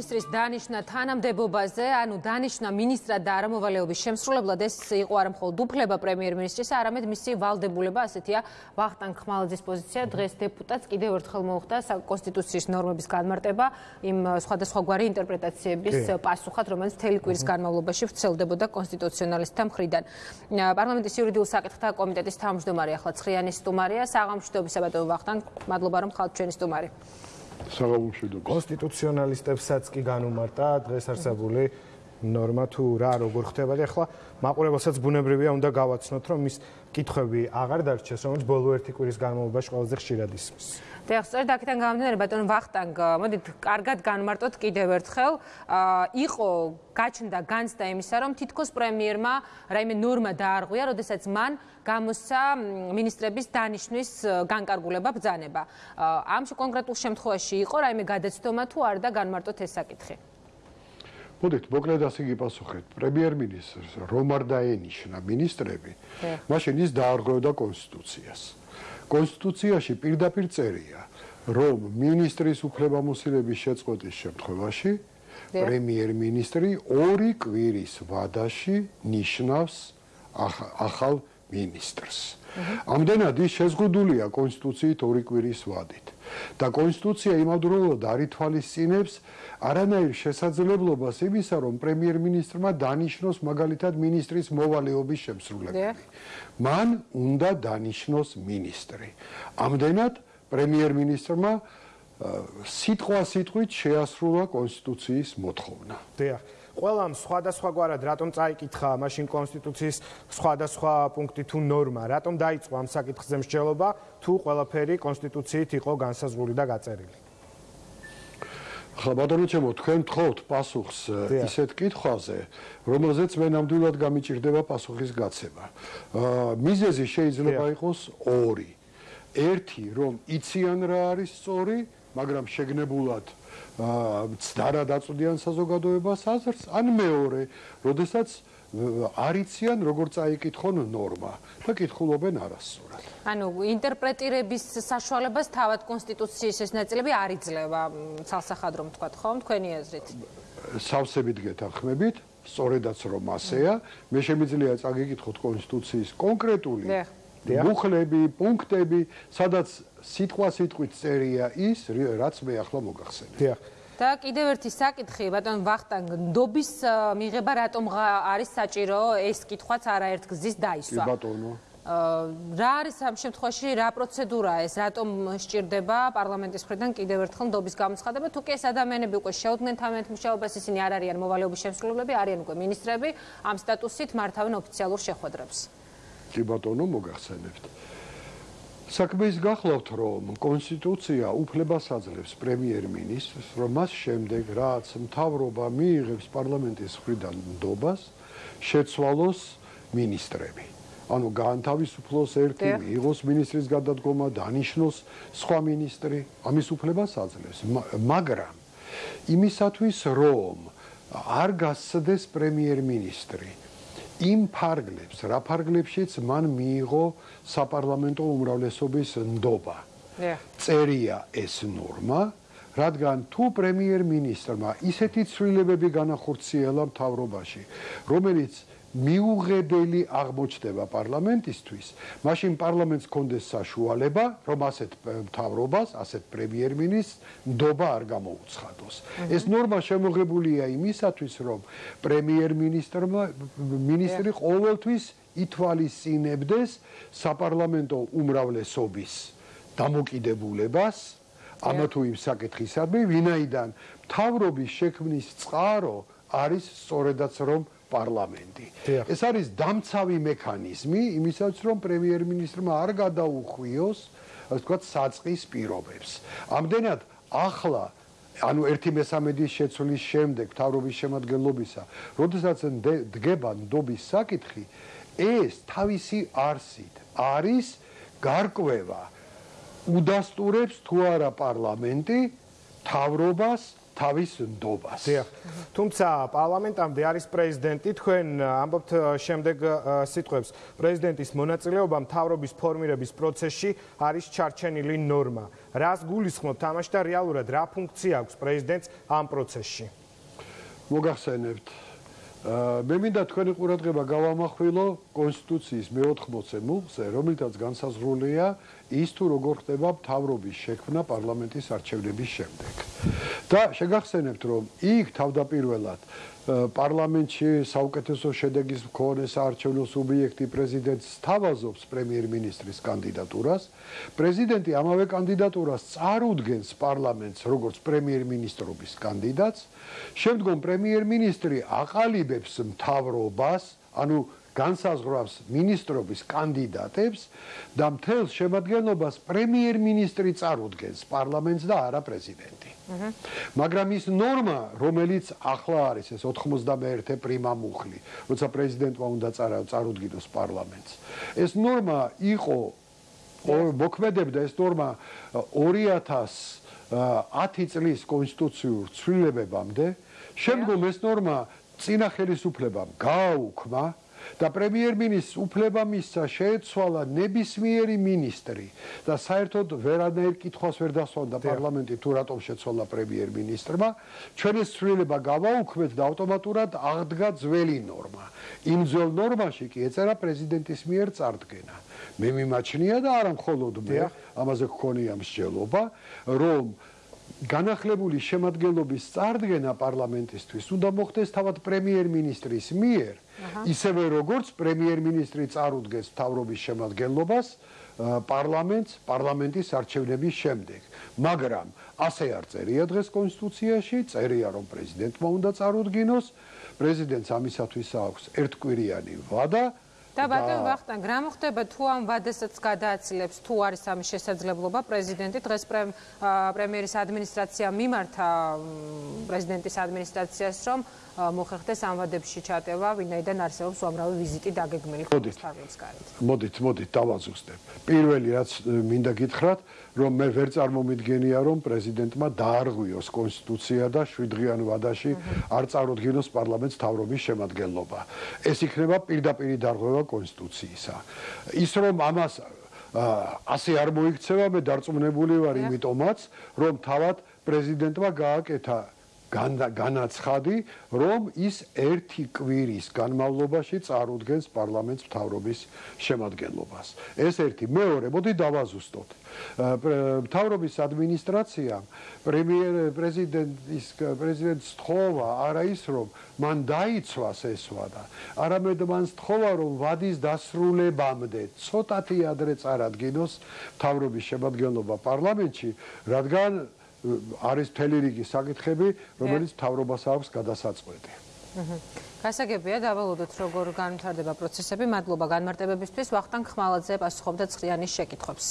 ministris დანიშნა თანამდებობაზე, ანუ დანიშნა ministrად და არამოვალეობის შემსრულებლად ეს იყო არა მხოლოდ უფლება პრემიერ-მინისტრისა, არამედ მისი ვალდებულება, ასეთია ვახტანგ ხმალაძის პოზიცია. დღეს დეპუტატს კიდევ ერთხელ მოუხდა კონსტიტუციის ნორმების განმარტება იმ სხვადასხვაგვარი ინტერპრეტაციების პასუხად, რომელიც მთელი კვირის განმავლობაში ვრცელდებოდა კონსტიტუციონალისტთა მხრიდან. პარლამენტის იურიდიულ საკითხთა კომიტეტის თავმჯდომარე ახლა ცხრიანის სტუმარია, საღამოშტობისა ბატონო ვახტანგ, მადლობა რომ ხალხ ჩვენი სტუმარი. საღამომშვიდობ. კონსტიტუციონალისტებსაც კი განუმარტა დღეს არსებული ნორმა თუ რა როგორ ხდება და ახლა მაყურებელსაც ბუნებრივია უნდა გავაცნოთ რომ ის კითხვები აღარ დარჩეს რომელიც ბოლო ერთი კვირის განმავლობაში ყველაზე ხშირად ისმის. დიახ, სწორედ აქედან გამომდინარე ბატონ ვახტანგ, მოდით კარგად განმარტოთ კიდევ ერთხელ, იყო გაჩნდა განცდა იმისა, რომ თითქოს პრემიერმა რაიმე ნორმა დაარღვია, როდესაც მან გამოსცა ministrების დანიშნვის განკარგულება ბრძანება. ამ კონკრეტულ შემთხვევაში იყო რაიმე გადაცდომა თუ არ და განმარტოთ ეს საკითხი. მოდით, მოკლედ ასე გიპასუხეთ. პრემიერ-მინისტრს რომ არ დაენიშნა ministrები, მაშინ ის დაარღვევდა კონსტიტუციას. კონსტიტუციაში პირდაპირ წერია, რომ ministris უფლებამოსილების შეწყვეტის შემთხვევაში პრემიერ-მინისტრი ორი კვირის ვადაში ნიშნავს ახალ ministrs. ამდენად ის შეზღუდულია კონსტიტუციით ორი კვირის ვადით. და კონსტიტუცია იმავდროულად არითვალისწინებს არანაირ შესაძლებლობას იმისა, რომ პრემიერ-მინისტრმა დანიშნოს მაგალითად ministris მოვალეობის შემსრულებელი. მან უნდა დანიშნოს ministri. ამდენად პრემიერ-მინისტრმა სიტყვა სიტყვით შეასრულა კონსტიტუციის მოთხოვნა. დიახ. ყველამ სხვადასხვაგვარად რატომ წაიკითხა მაშინ კონსტიტუციის სხვადასხვა პუნქტი თუ ნორმა, რატომ დაიწყო ამ საკითხზე მსჯელობა, თუ ყველაფერი კონსტიტუციით იყო განსაზღვრული და გაწერილი. ხა ბატონო ჩემო, თქვენ თხოვთ პასუხს ისეთ კითხვაზე, რომელზეც მე ნამდვილად გამიჭirdება პასუხის გაცემა. აა მიზეზი შეიძლება იყოს ორი. ერთი, რომ იციან რა არის სწორი, მაგრამ შეგნებულად ცდარა დაწუდიან საზოგადოებას აზრს, ან მეორე, როდესაც არიციან როგორ წაიკითხონ ნორმა და კითხულობენ არასწორად. ანუ ინტერპრეტირების საშუალებას თავად კონსტიტუციის ეს ნაწილები არ იძლევა ცალსახად რომ თქვა ხომ თქვენი აზრით? სავსებით გეთანხმებით, სწორედაც რომ ასეა, მე შემიძლია წაგიკითხოთ კონსტიტუციის კონკრეტული მუხლები, პუნქტები, სადაც სიტყვა სიტყვით წერია ის, რაც მე ახლა მოგახსენე. დიახ. და კიდევ ერთი საკითხი, ბატონ ვახტანგ, ნდობის მიღება რატომ არის საჭირო? ეს კითხვაც არაერთ გზის დაისვა. ბატონო. რა არის ამ შემთხვევაში რა პროცედურაა ეს? რატომ სჭირდება პარლამენტის მხრიდან კიდევ ერთხელ ნდობის გამოცხადება? თუ კი ეს ადამიანები უკვე შეუდგნენ თამეთ მუშაობას, ისინი არ არიან მოვალეობის შემსრულებლები, არიან უკვე ministrები, ამ სტატუსით მართავენ ოფიციალურ შეხვედრებს. კი ბატონო, მოგახსენებთ. საქმე ის გახლავთ, რომ კონსტიტუცია უფლებას აძლევს პრემიერ-მინისტრს, რომ მას შემდეგ, რაც მთავრობა მიიღებს პარლამენტის მხრიდან ნდობას, შეცვალოს ministrები. ანუ განთავისუფლოს ერთი, იღოს ministris გადადგომა, დანიშნოს სხვა ministri, ამის უფლებას აძლევს. მაგრამ იმისათვის, რომ არ გასცდეს პრემიერ-მინისტრი, იმ ფარგლებს, რა ფარგლებშიც მან მიიღო საპარლამენტო უმრავლესობის ნდობა. წერია ეს ნორმა, რადგან თუ პრემიერ-მინისტრმა ისეთი ცვლილებები განახორციელა მთავრობაში, რომელიც მიუღებელი აღმოჩნდება პარლამენტისთვის, მაშინ პარლამენტს კონდეს საშუალება, რომ ასეთ მთავრობას, ასეთ პრემიერ-მინისტრს ნდობა არ გამოუცხადოს. ეს ნორმა შემოღებულია იმისათვის, რომ პრემიერ-მინისტრმა მინისტრი ყოველთვის ითვალისწინებდეს საპარლამენტო უმრავლესობის დამოკიდებულებას. ამა თუ იმ საკითხისადმი, ვინაიდან მთავრობის შექმნის წყარო არის სწორედაც რომ პარლამენტი. ეს არის დამცავი მექანიზმი იმისაც რომ პრემიერ-მინისტრმა არ გადაუხვიოს, ასე ვთქვათ, საწყის პირობებს. ამდენად ახლა ანუ 1/13 შეცვლის შემდეგ თავრობის შემადგენლობისა, როდესაც დგება ნდობის საკითხი, ეს თავისი არსით არის გარკვევა. უდასტურებს თუ არა პარლამენტი თავრობას თავის ნდობას. დიახ. თუმცა პარლამენტამდე არის პრეზიდენტი, თქვენ ამბობთ შემდეგ სიტყვებს. პრეზიდენტის მონაწილეობა მთავრობის ფორმირების პროცესში არის ჩარჩენილი ნორმა. რას გულისხმობთ თამაში და რეალურად რა ფუნქცია აქვს პრეზიდენტს ამ პროცესში? მოგახსენებთ მე მინდა თქვენი ყურადღება გავამახვილო კონსტიტუციის მე-80-ე მუხზე, რომელთაც განსაზღვრულია ის თუ როგორ ხდება მთავრობის შექმნა პარლამენტის არჩევნების შემდეგ. და შეგახსენებთ, რომ იქ თავდაპირველად პარლამენტში საუკეთესო შედეგის მქონე საარჩევნო სუბიექტი პრეზიდენტს თავაზობს პრემიერ-მინისტრის კანდიდატურას. პრეზიდენტი ამავე კანდიდატურას წარუდგენს პარლამენტს როგორც პრემიერ-მინისტრობის კანდიდატს. შემდგომ პრემიერ-მინისტრი აყალიბებს მთავრობას, ანუ განსაზღვრავს ministrobis კანდიდატებს და მთელ შემადგენლობას პრემიერ-მინისტრი წარუდგენს პარლამენტს და არა პრეზიდენტი. მაგრამ ის ნორმა, რომელიც ახლა არის ეს 91 პრიმა მუხლი, როცა პრეზიდენტმა უნდა წარუდგინოს პარლამენტს. ეს ნორმა იყო მოქმედებდა ეს ნორმა 2010 წლის კონსტიტუციურ ცვლილებებამდე. შემდგომ ეს ნორმა წინა ხელისუფლებამ გააუქმა და პრემიერ-მინისტრს უფლება მისცა შეეცვალა ნებისმიერი მინისტრი და საერთოდ ვერანაირ კითხვას ვერ დასვანდა პარლამენტი თუ რატომ შეცვალა პრემიერ-მინისტრმა. ჩვენი ცვლილება გავაუქმეთ და ავტომატურად აღდგა ძველი ნორმა. იმ ძველ ნორმაში კი ეწერა პრეზიდენტის მიერ წარდგენა. მე მიმაჩნია და არა მხოლოდ მე ამაზე გქონია მსჯელობა რომ განახლებული შემადგენლობის წარდგენა პარლამენტისთვის უნდა მოხდეს თავად პრემიერ-მინისტრის მიერ, ისევე როგორც პრემიერ-მინისტრი წარუდგეს თავრობის შემადგენლობას პარლამენტს, პარლამენტის არჩევნების შემდეგ. მაგრამ ასე არ წერია დღეს კონსტიტუციაში, წერია რომ პრეზიდენტმა უნდა წარუდგინოს, პრეზიდენტს ამისათვის აქვს ერთკვირიანი ვადა და ბატონ ვახტანგ, რა მოხდება თუ ამ ვადასაც გადააცილებს, თუ არის ამის შესაძლებლობა პრეზიდენტი? დღეს პრემიერის ადმინისტრაცია მიმართა პრეზიდენტის ადმინისტრაციას, რომ მოხერხდეს ამ ვადებში ჩატევა, ვინაიდან არსებობს უამრავი ვიზიტი დაგეგმილი ხმის გარეთ. მოდით, მოდით, დავაზუსტებ. პირველი რაც მინდა გითხრათ, რომ მე ვერ წარმომიდგენია, რომ პრეზიდენტმა დაარღვიოს კონსტიტუცია და შვიდღიან ვადაში არ წარუდგინოს პარლამენტს თავრობის შემადგენლობა. ეს იქნება პირდაპირი დარღვევა კონსტიტუციისა. ის რომ ამას ასე არ მოიქცევა, მე დარწმუნებული ვარ იმიტომაც, რომ თავად პრეზიდენტმა გააკეთა განაცხადი, რომ ის ერთი კვირის განმავლობაში წარუდგენს პარლამენტს მთავრობის შემადგენლობას. ეს ერთი, მეორე, მოდი დავაზუსტოთ. მთავრობის ადმინისტრაციამ პრემიერ პრეზიდენტის პრეზიდენტს თხოვა არა ის რომ მან დაიცვას ეს ვადა, არამედ მან თხოვა რომ ვადის დასრულებამდე ცოტათი ადრე წარადგინოს მთავრობის შემადგენლობა პარლამენტში, რადგან არის მთელი რიგი საკითხები, რომელიც თავრობას აქვს გადასაწყვეტი. გასაგებია დავალოდოთ როგორ განვითარდება პროცესები. მადლობა განმარტებებისთვის. ვახტანგ ხმალაძე პასუხობდა ცხრიანის შეკითხვებს.